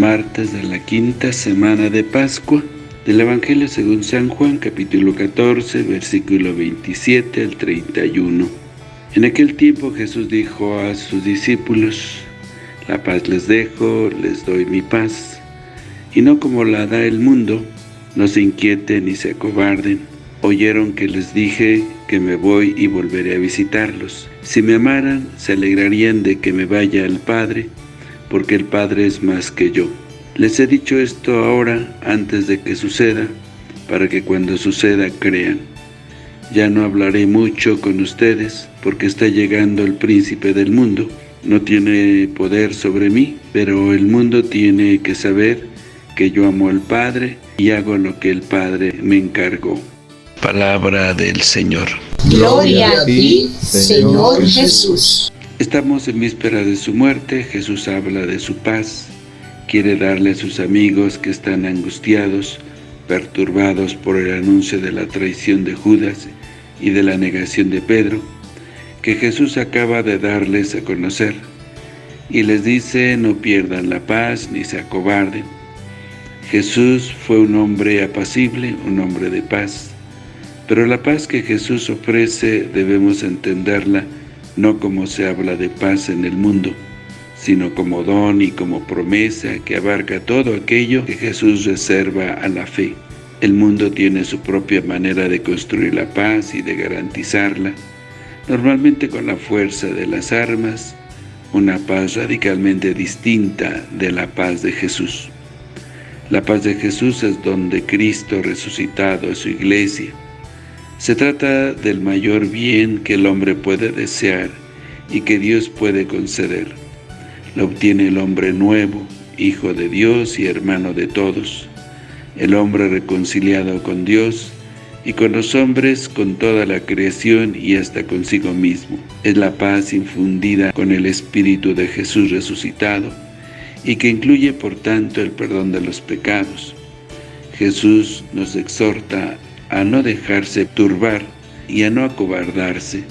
martes de la quinta semana de Pascua del Evangelio según San Juan, capítulo 14, versículo 27 al 31. En aquel tiempo Jesús dijo a sus discípulos, La paz les dejo, les doy mi paz, y no como la da el mundo, no se inquieten ni se acobarden. Oyeron que les dije que me voy y volveré a visitarlos. Si me amaran, se alegrarían de que me vaya al Padre, porque el Padre es más que yo. Les he dicho esto ahora, antes de que suceda, para que cuando suceda crean. Ya no hablaré mucho con ustedes, porque está llegando el príncipe del mundo. No tiene poder sobre mí, pero el mundo tiene que saber que yo amo al Padre y hago lo que el Padre me encargó. Palabra del Señor. Gloria a ti, Señor Jesús. Estamos en víspera de su muerte, Jesús habla de su paz, quiere darle a sus amigos que están angustiados, perturbados por el anuncio de la traición de Judas y de la negación de Pedro, que Jesús acaba de darles a conocer, y les dice no pierdan la paz ni se acobarden. Jesús fue un hombre apacible, un hombre de paz, pero la paz que Jesús ofrece debemos entenderla no como se habla de paz en el mundo, sino como don y como promesa que abarca todo aquello que Jesús reserva a la fe. El mundo tiene su propia manera de construir la paz y de garantizarla, normalmente con la fuerza de las armas, una paz radicalmente distinta de la paz de Jesús. La paz de Jesús es donde Cristo resucitado es su iglesia. Se trata del mayor bien que el hombre puede desear y que Dios puede conceder la obtiene el hombre nuevo, hijo de Dios y hermano de todos, el hombre reconciliado con Dios y con los hombres, con toda la creación y hasta consigo mismo. Es la paz infundida con el Espíritu de Jesús resucitado y que incluye por tanto el perdón de los pecados. Jesús nos exhorta a no dejarse turbar y a no acobardarse,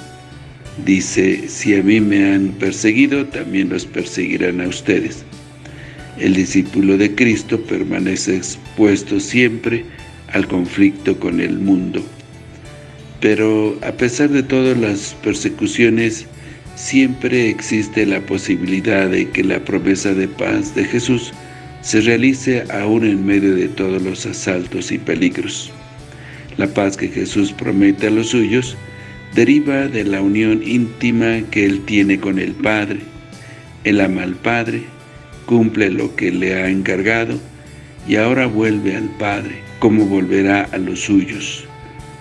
Dice, si a mí me han perseguido, también los perseguirán a ustedes. El discípulo de Cristo permanece expuesto siempre al conflicto con el mundo. Pero a pesar de todas las persecuciones, siempre existe la posibilidad de que la promesa de paz de Jesús se realice aún en medio de todos los asaltos y peligros. La paz que Jesús promete a los suyos deriva de la unión íntima que él tiene con el Padre. Él ama al Padre, cumple lo que le ha encargado y ahora vuelve al Padre, como volverá a los suyos.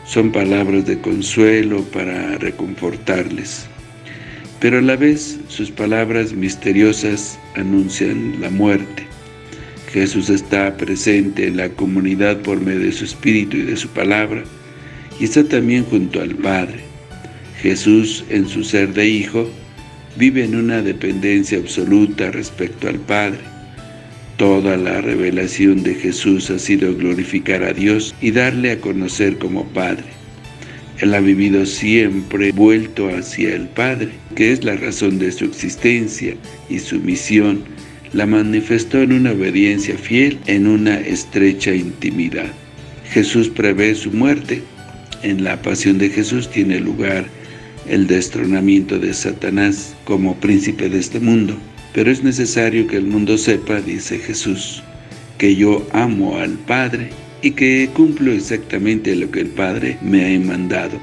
Son palabras de consuelo para reconfortarles. Pero a la vez sus palabras misteriosas anuncian la muerte. Jesús está presente en la comunidad por medio de su Espíritu y de su palabra, y está también junto al Padre. Jesús, en su ser de Hijo, vive en una dependencia absoluta respecto al Padre. Toda la revelación de Jesús ha sido glorificar a Dios y darle a conocer como Padre. Él ha vivido siempre vuelto hacia el Padre, que es la razón de su existencia y su misión, la manifestó en una obediencia fiel, en una estrecha intimidad. Jesús prevé su muerte. En la pasión de Jesús tiene lugar el destronamiento de Satanás como príncipe de este mundo. Pero es necesario que el mundo sepa, dice Jesús, que yo amo al Padre y que cumplo exactamente lo que el Padre me ha mandado.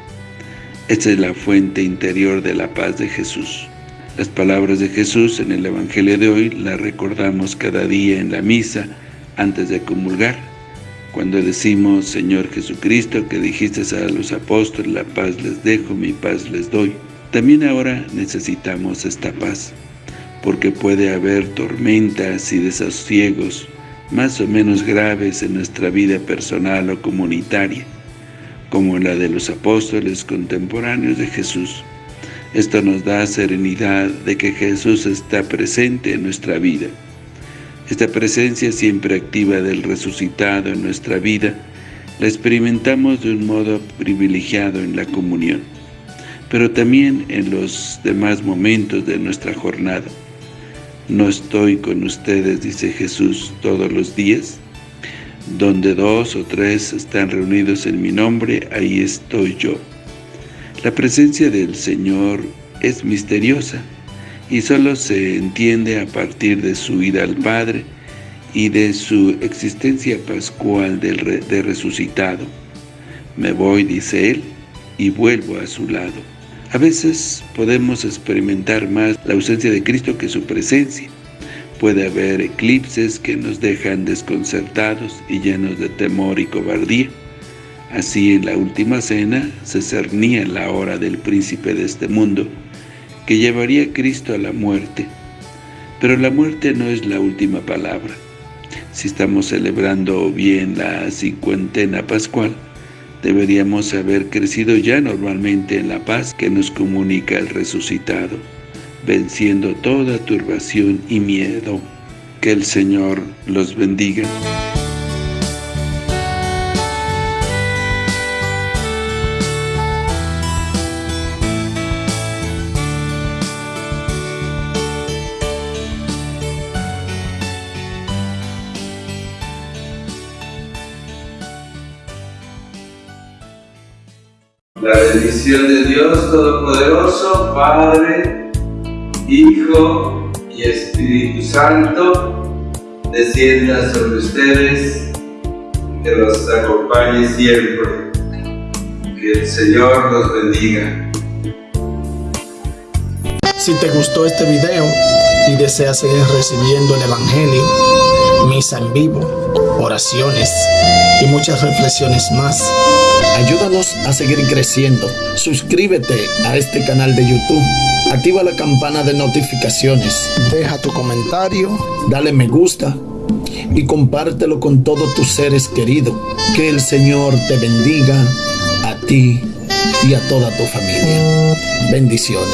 Esta es la fuente interior de la paz de Jesús. Las palabras de Jesús en el Evangelio de hoy las recordamos cada día en la misa antes de comulgar cuando decimos, Señor Jesucristo, que dijiste a los apóstoles, la paz les dejo, mi paz les doy. También ahora necesitamos esta paz, porque puede haber tormentas y desasosiegos más o menos graves en nuestra vida personal o comunitaria, como la de los apóstoles contemporáneos de Jesús. Esto nos da serenidad de que Jesús está presente en nuestra vida esta presencia siempre activa del resucitado en nuestra vida la experimentamos de un modo privilegiado en la comunión, pero también en los demás momentos de nuestra jornada. ¿No estoy con ustedes, dice Jesús, todos los días? Donde dos o tres están reunidos en mi nombre, ahí estoy yo. La presencia del Señor es misteriosa y solo se entiende a partir de su ida al Padre y de su existencia pascual de, de resucitado. Me voy, dice Él, y vuelvo a su lado. A veces podemos experimentar más la ausencia de Cristo que su presencia. Puede haber eclipses que nos dejan desconcertados y llenos de temor y cobardía. Así en la última cena se cernía la hora del príncipe de este mundo, que llevaría a Cristo a la muerte. Pero la muerte no es la última palabra. Si estamos celebrando bien la cincuentena pascual, deberíamos haber crecido ya normalmente en la paz que nos comunica el resucitado, venciendo toda turbación y miedo. Que el Señor los bendiga. La bendición de Dios Todopoderoso, Padre, Hijo y Espíritu Santo, descienda sobre ustedes, que los acompañe siempre. Que el Señor los bendiga. Si te gustó este video y deseas seguir recibiendo el Evangelio, misa en vivo, oraciones y muchas reflexiones más, Ayúdanos a seguir creciendo. Suscríbete a este canal de YouTube. Activa la campana de notificaciones. Deja tu comentario. Dale me gusta. Y compártelo con todos tus seres queridos. Que el Señor te bendiga a ti y a toda tu familia. Bendiciones.